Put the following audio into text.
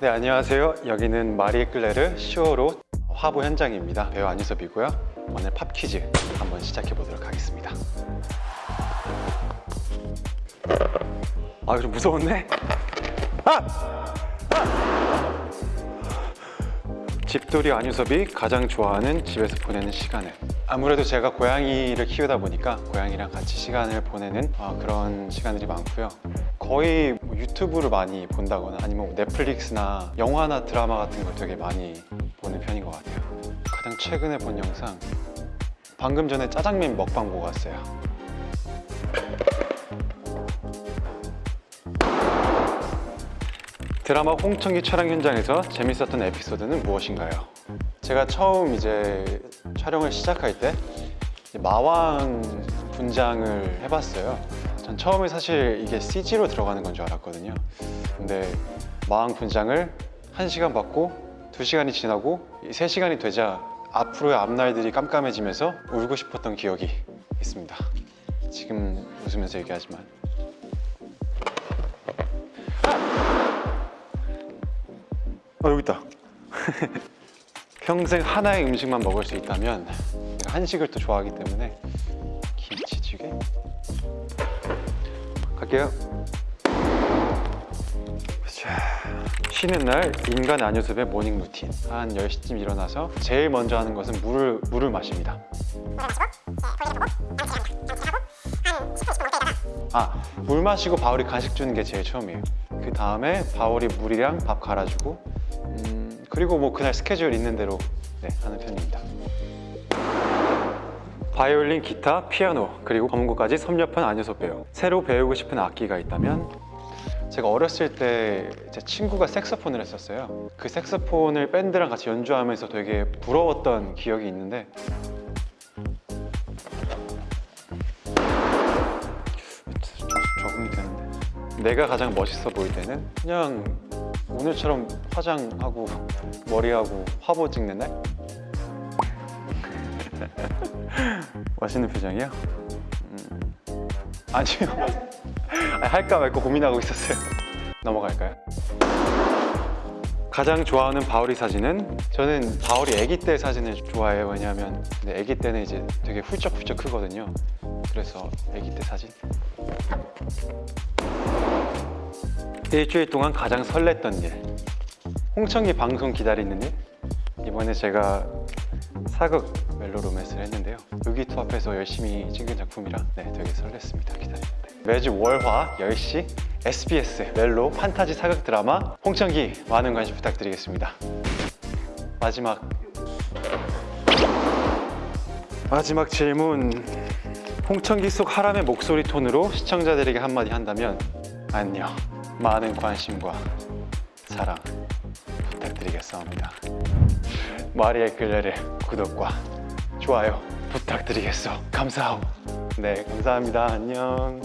네 안녕하세요. 여기는 마리 클레르 시오로 화보 현장입니다. 배우 안유섭이고요. 오늘 팝 퀴즈 한번 시작해 보도록 하겠습니다. 아좀 무서웠네 아! 아! 집돌이 안유섭이 가장 좋아하는 집에서 보내는 시간은 아무래도 제가 고양이를 키우다 보니까 고양이랑 같이 시간을 보내는 어, 그런 시간들이 많고요. 거의 뭐 유튜브를 많이 본다거나 아니면 뭐 넷플릭스나 영화나 드라마 같은 걸 되게 많이 보는 편인 것 같아요 가장 최근에 본 영상 방금 전에 짜장면 먹방 보고 왔어요 드라마 홍청기 촬영 현장에서 재밌었던 에피소드는 무엇인가요? 제가 처음 이제 촬영을 시작할 때 마왕 분장을 해봤어요. 전 처음에 사실 이게 CG로 들어가는 건 줄 알았거든요. 근데 마왕 분장을 1시간 받고 2시간이 지나고 3시간이 되자 앞으로의 앞날들이 깜깜해지면서 울고 싶었던 기억이 있습니다. 지금 웃으면서 얘기하지만 어 여기 있다 평생 하나의 음식만 먹을 수 있다면 한식을 또 좋아하기 때문에 김치찌개 갈게요. 자, 쉬는 날 인간 안유섭의 morning routine 한 10시쯤 일어나서 제일 먼저 하는 것은 물을, 물을 마십니다. 아, 물 마시고 바울이 간식 주는 게 제일 처음이에요. 그 다음에 바울이 물이랑 밥 갈아주고 음, 그리고 뭐 그날 스케줄 있는 대로 네, 하는 편입니다 바이올린, 기타, 피아노 그리고 검은고까지 섭렵한 안유섭 배우. 새로 배우고 싶은 악기가 있다면? 제가 어렸을 때 제 친구가 색소폰을 했었어요. 그 색소폰을 밴드랑 같이 연주하면서 되게 부러웠던 기억이 있는데. 좀 적응이 되는데. 내가 가장 멋있어 보일 때는 그냥 오늘처럼 화장하고 머리하고 화보 찍는 날? 멋있는 표정이요? 음, 아니요. 아니, 할까 말까 고민하고 있었어요. 넘어갈까요? 가장 좋아하는 바울이 사진은? 저는 바울이 아기 때 사진을 좋아해요. 왜냐하면 아기 때는 이제 되게 훌쩍훌쩍 크거든요. 그래서 아기 때 사진. 일주일 동안 가장 설렜던 일. 홍청기 방송 기다리는 일? 이번에 제가 사극 멜로 로맨스를 했는데요. 요기투 앞에서 열심히 찍은 작품이라 네, 되게 설렜습니다. 기다리는데. 매주 월화 10시 SBS 멜로 판타지 사극 드라마 홍청기 많은 관심 부탁드리겠습니다. 마지막. 마지막 질문. 홍청기 속 하람의 목소리 톤으로 시청자들에게 한마디 한다면 안녕 많은 관심과 사랑 부탁드리겠습니다. 마리의 글레를 구독과 좋아요 부탁드리겠어. 감사하고 네 감사합니다. 안녕